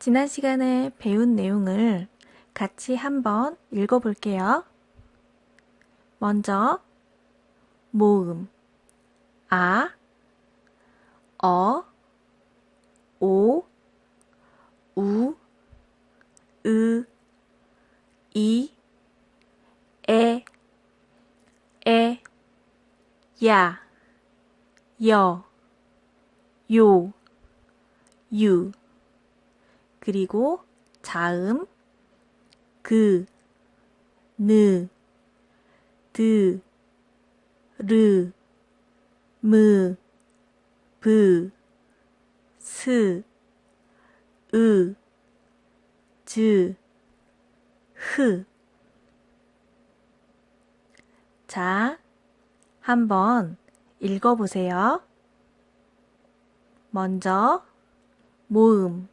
지난 시간에 배운 내용을 같이 한번 읽어볼게요. 먼저 모음 아, 어, 오, 우, 으, 이, 에, 에, 야, 여, 요, 유 그리고 자음 그, 느, 드, 르, 무, 브, 스, 으, 즈, 흐. 자, 한번 읽어보세요. 먼저, 모음.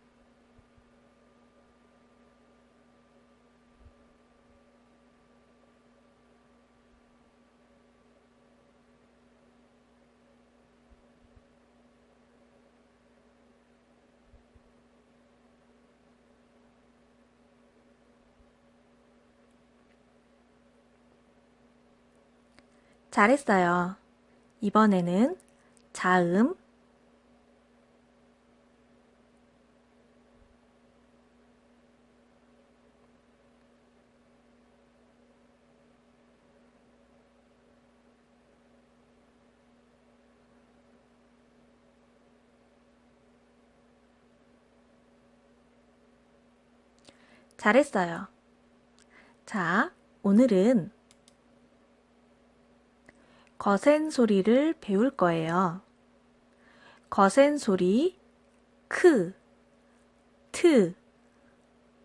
잘했어요. 이번에는 자음, 잘했어요. 자, 오늘은 거센 소리를 배울 거예요. 거센 소리 크, 트,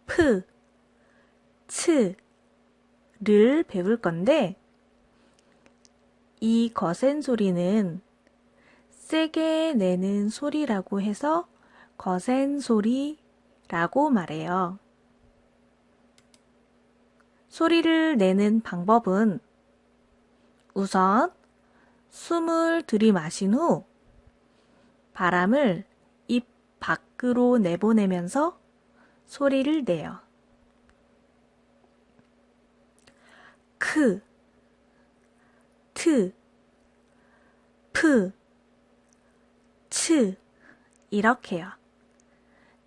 프, 츠를 배울 건데 이 거센 소리는 세게 내는 소리라고 해서 거센 소리라고 말해요. 소리를 내는 방법은 우선 숨을 들이마신 후 바람을 입 밖으로 내보내면서 소리를 내요. 크, 트, 프, 츠 이렇게요.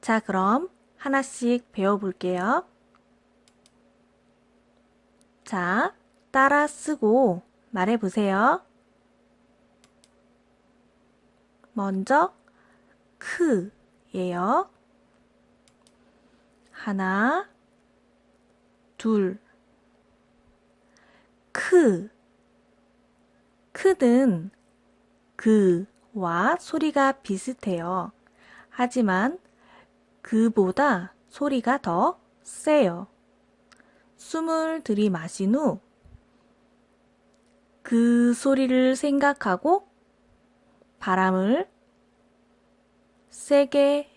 자 그럼 하나씩 배워볼게요. 자, 따라 쓰고 말해보세요. 먼저 크예요. 하나, 둘, 크. 크는 그와 소리가 비슷해요. 하지만 그보다 소리가 더 세요. 숨을 들이마신 후 그 소리를 생각하고 바람을 세게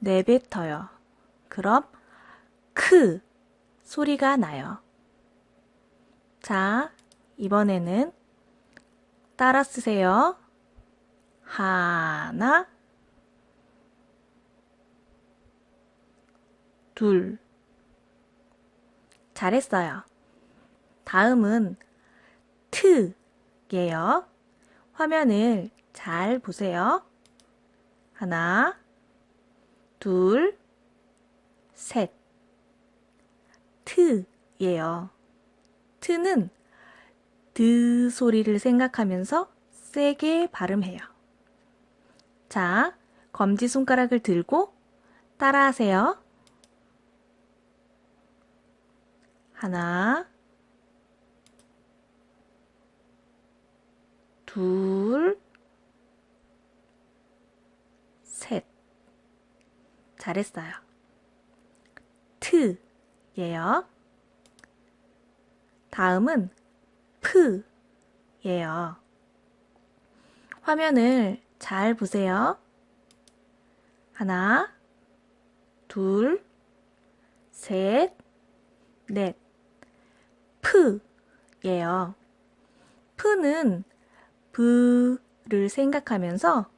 내뱉어요. 그럼 크 소리가 나요. 자, 이번에는 따라 쓰세요. 하나, 둘. 잘했어요. 다음은 트예요. 화면을 잘 보세요. 하나, 둘, 셋. 트예요. 트는 드 소리를 생각하면서 세게 발음해요. 자, 검지 손가락을 들고 따라하세요. 하나, 둘, 셋. 잘했어요. 트예요. 다음은 프예요. 화면을 잘 보세요. 하나, 둘, 셋, 넷. 프예요. 프는 부를 생각하면서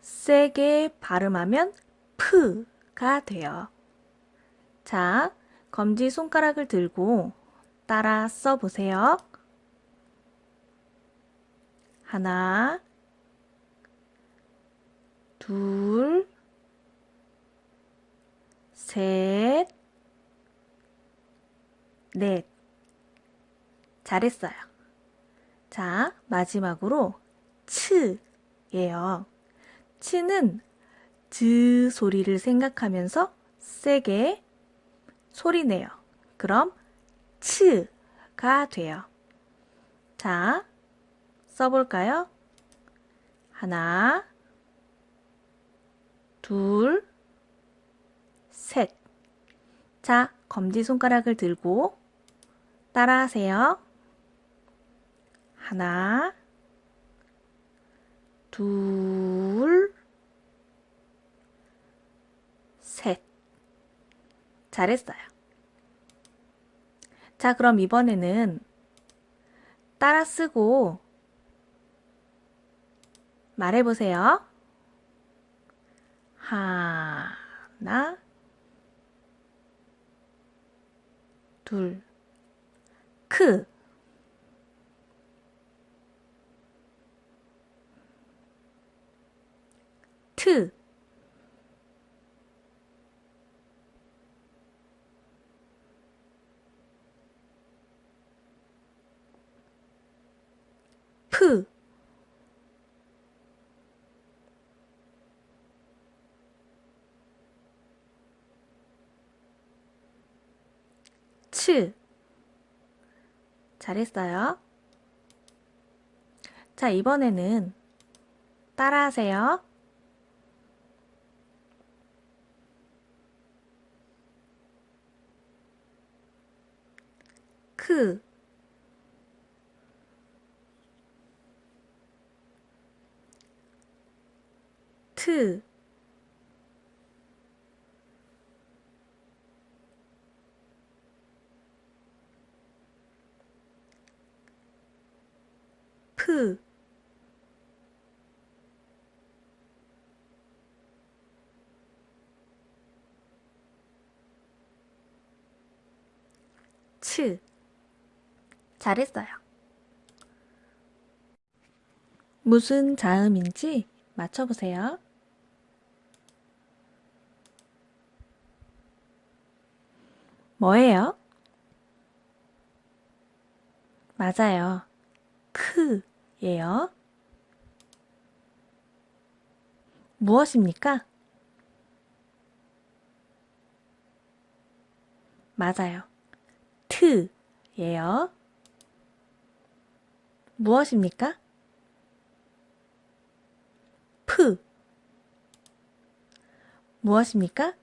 세게 발음하면 프가 돼요. 자, 검지 손가락을 들고 따라 써보세요. 하나, 둘, 셋, 넷. 잘했어요. 자, 마지막으로 츠예요. 츠는 즈 소리를 생각하면서 세게 소리 내요. 그럼 츠가 돼요. 자, 써볼까요? 하나, 둘, 셋. 자, 검지손가락을 들고 따라하세요. 하나, 둘, 셋. 잘했어요. 자, 그럼 이번에는 따라 쓰고 말해보세요. 하나, 둘, 크. 트. 프. 츠. 잘했어요. 자, 이번에는 따라하세요. 크. 트. 프. 츠. 잘했어요. 무슨 자음인지 맞춰보세요. 뭐예요? 맞아요. 크예요. 무엇입니까? 맞아요. 트예요. 무엇입니까? 프. 무엇입니까?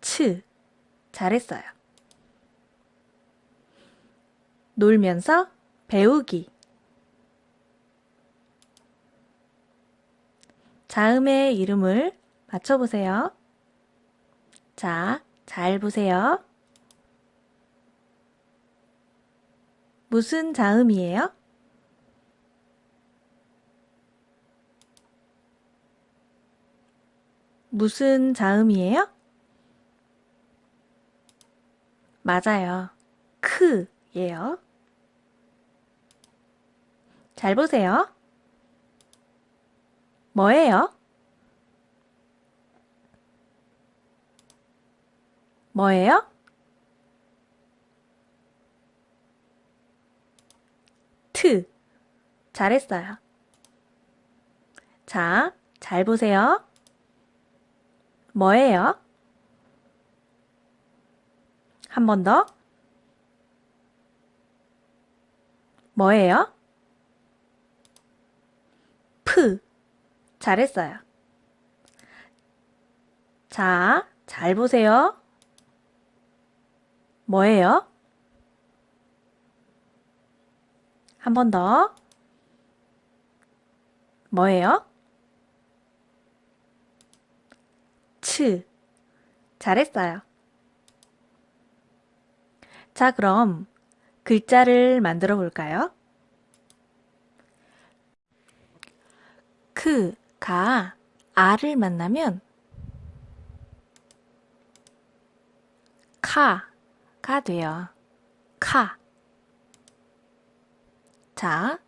츠. 잘했어요. 놀면서 배우기. 자음의 이름을 맞춰보세요. 자, 잘 보세요. 무슨 자음이에요? 무슨 자음이에요? 맞아요. 크예요. 잘 보세요. 뭐예요? 뭐예요? 트. 잘했어요. 자, 잘 보세요. 뭐예요? 한 번 더. 뭐예요? 프. 잘했어요. 자, 잘 보세요. 뭐예요? 한 번 더. 뭐예요? 츠. 잘했어요. 자, 그럼 글자를 만들어 볼까요? 크 가 아를 만나면 카가 돼요. 카. 자,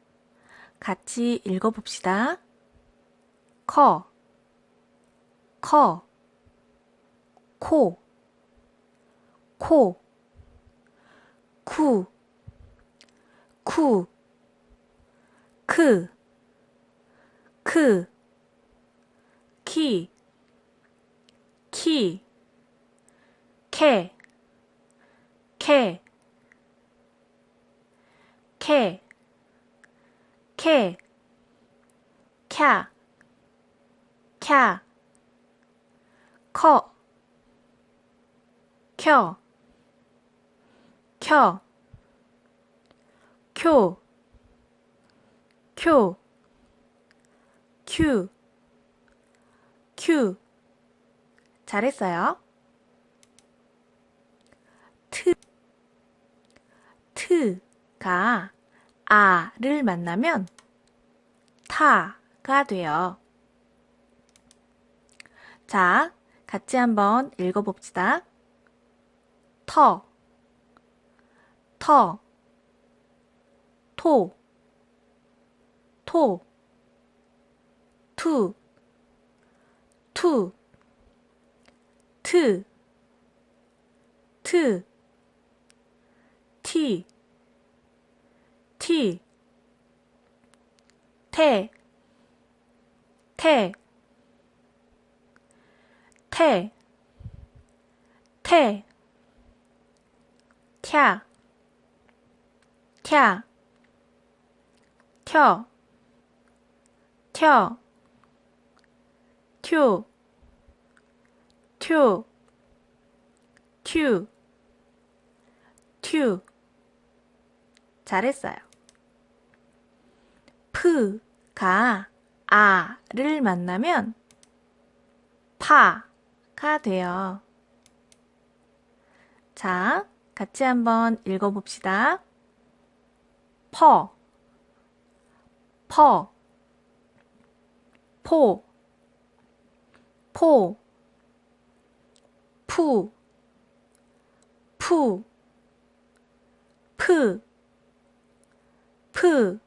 같이 읽어봅시다. 커, 커, 코, 코, 쿠, 쿠, 크, 크, 키, 키, 캐, 캐, 캐, 캐, 캬, 캬, 커, 켜, 켜, 쿄, 쿄, 큐, 큐. 잘했어요. 트, 트가 아를 만나면 타가 돼요. 자, 같이 한번 읽어봅시다. 터, 터, 토, 토, 투, 투, 트, 트, 티, 티, 태, 태, 태, 태, 캬, 캬, 켜, 켜, 튜, 튜, 튜, 튜. 잘했어요. 프가 아를 만나면 파가 돼요. 자, 같이 한번 읽어봅시다. 퍼, 퍼, 포, 포, 푸, 푸, 프, 프,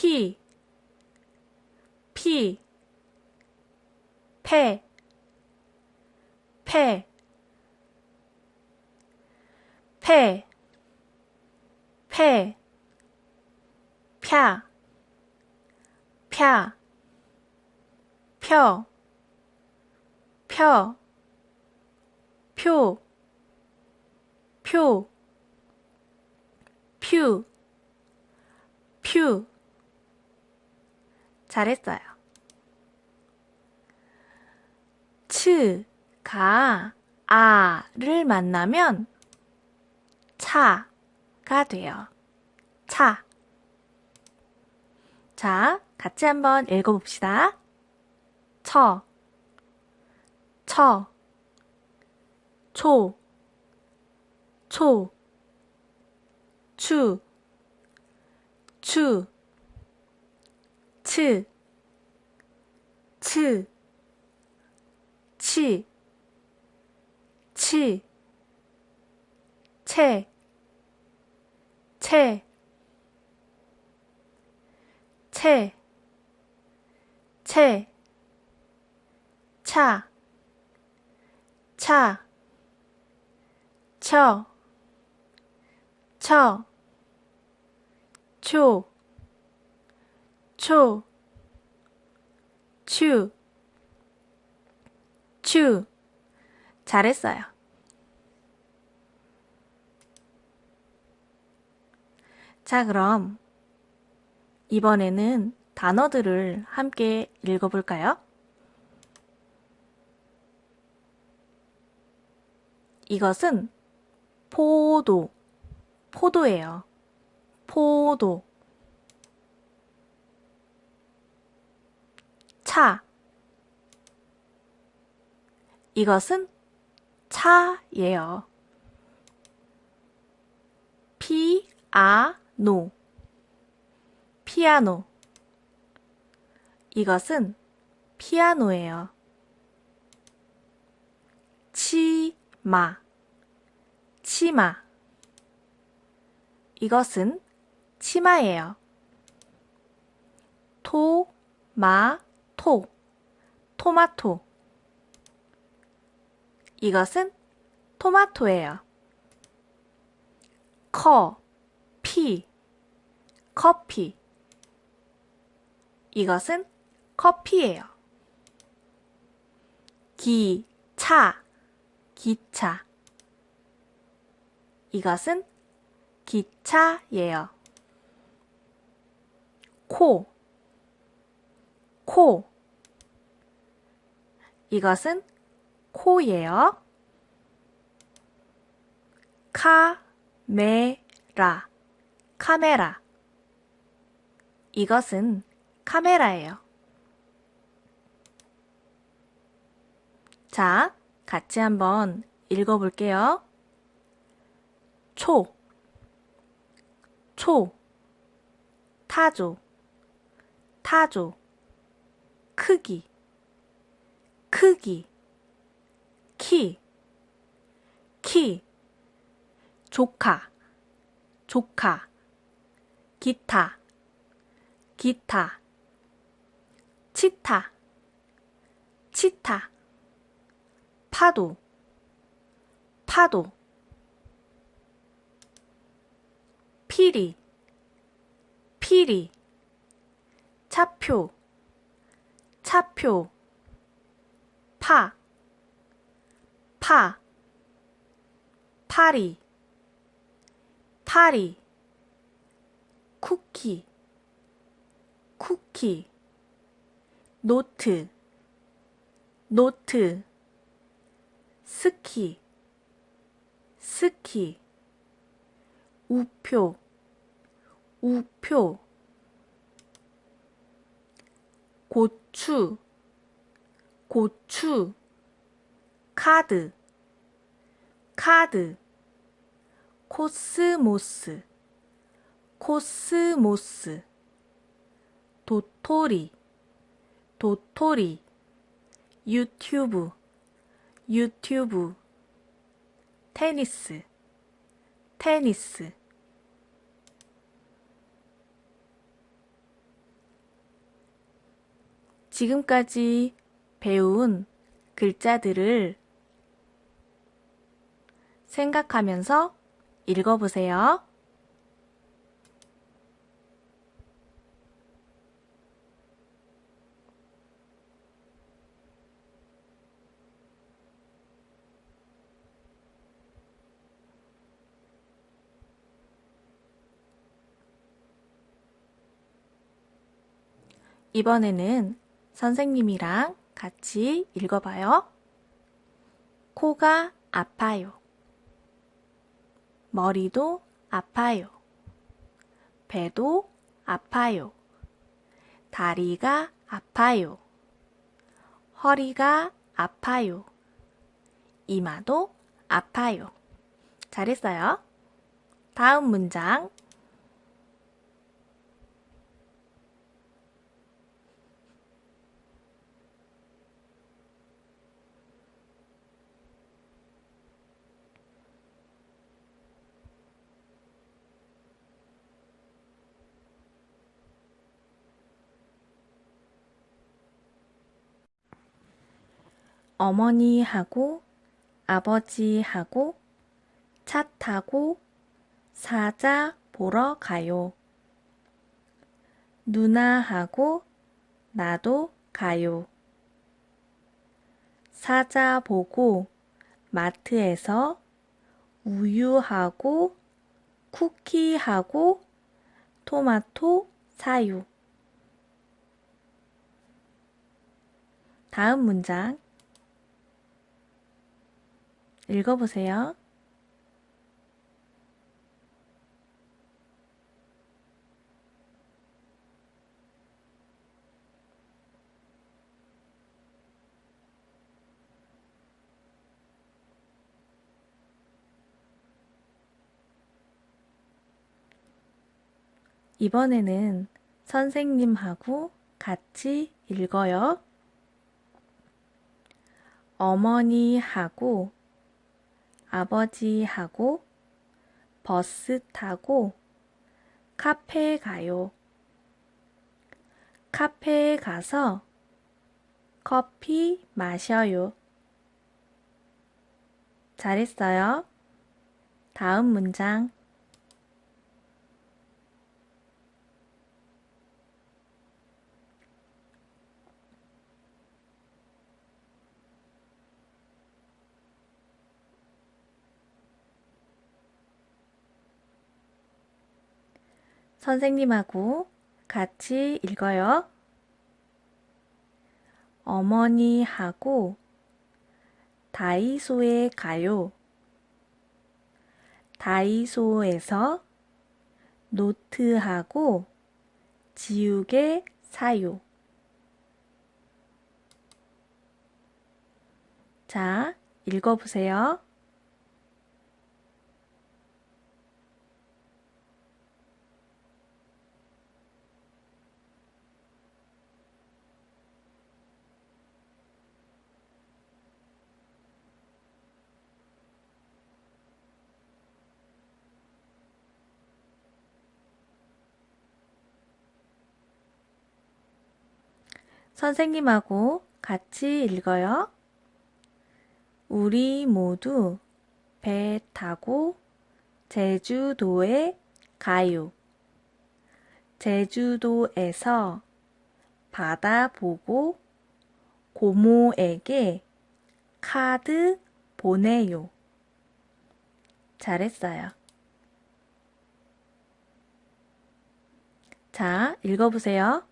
피, 피, 패, 패, 패, 패, 펴, 펴, 펴, 펴, 표, 표, 퓨, 퓨. 잘했어요. 츠 가 아를 만나면 차가 돼요. 차. 자, 같이 한번 읽어봅시다. 처, 처, 초, 초, 추, 추, 츠, 츠, 치, 치, 채, 채, 채, 채, 차, 차, 쳐, 쳐, 초, 초, 추, 추. 잘했어요. 자, 그럼 이번에는 단어들을 함께 읽어볼까요? 이것은 포도, 포도예요. 포도. 차. 이것은 차예요. 피아노. 피아노. 이것은 피아노예요. 치마, 치마. 이것은 치마예요. 토, 마, 토, 토마토. 이것은 토마토예요. 커, 피, 커피. 이것은 커피예요. 기, 차, 기차. 이것은 기차예요. 코, 코. 이것은 코예요. 카메라, 카메라. 이것은 카메라예요. 자, 같이 한번 읽어볼게요. 초, 초, 타조, 타조, 크기, 크기, 키, 키, 조카, 조카, 기타, 기타, 치타, 치타, 파도, 파도, 피리, 피리, 차표, 차표, 파, 파, 파리, 파리, 쿠키, 쿠키, 노트, 노트, 스키, 스키, 우표, 우표, 고추, 고추, 카드, 카드, 코스모스, 코스모스, 도토리, 도토리, 유튜브, 유튜브, 테니스, 테니스. 지금까지 배운 글자들을 생각하면서 읽어보세요. 이번에는 선생님이랑 같이 읽어봐요. 코가 아파요. 머리도 아파요. 배도 아파요. 다리가 아파요. 허리가 아파요. 이마도 아파요. 잘했어요. 다음 문장. 어머니하고 아버지하고 차 타고 사자 보러 가요. 누나하고 나도 가요. 사자 보고 마트에서 우유하고 쿠키하고 토마토 사요. 다음 문장 읽어보세요. 이번에는 선생님하고 같이 읽어요. 어머니하고 아버지하고 버스 타고 카페 가요. 카페에 가서 커피 마셔요. 잘했어요. 다음 문장. 선생님하고 같이 읽어요. 어머니하고 다이소에 가요. 다이소에서 노트하고 지우개 사요. 자, 읽어보세요. 선생님하고 같이 읽어요. 우리 모두 배 타고 제주도에 가요. 제주도에서 바다 보고 고모에게 카드 보내요. 잘했어요. 자, 읽어보세요.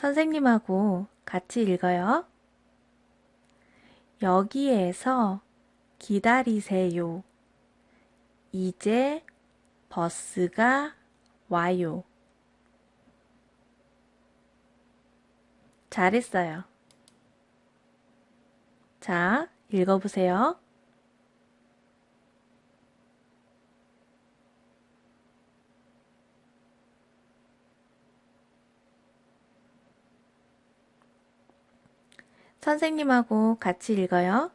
선생님하고 같이 읽어요. 여기에서 기다리세요. 이제 버스가 와요. 잘했어요. 자, 읽어보세요. 선생님하고 같이 읽어요.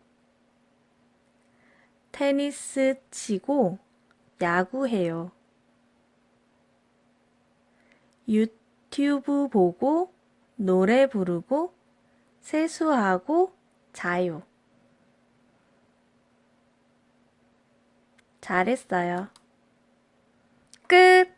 테니스 치고 야구해요. 유튜브 보고 노래 부르고 세수하고 자요. 잘했어요. 끝!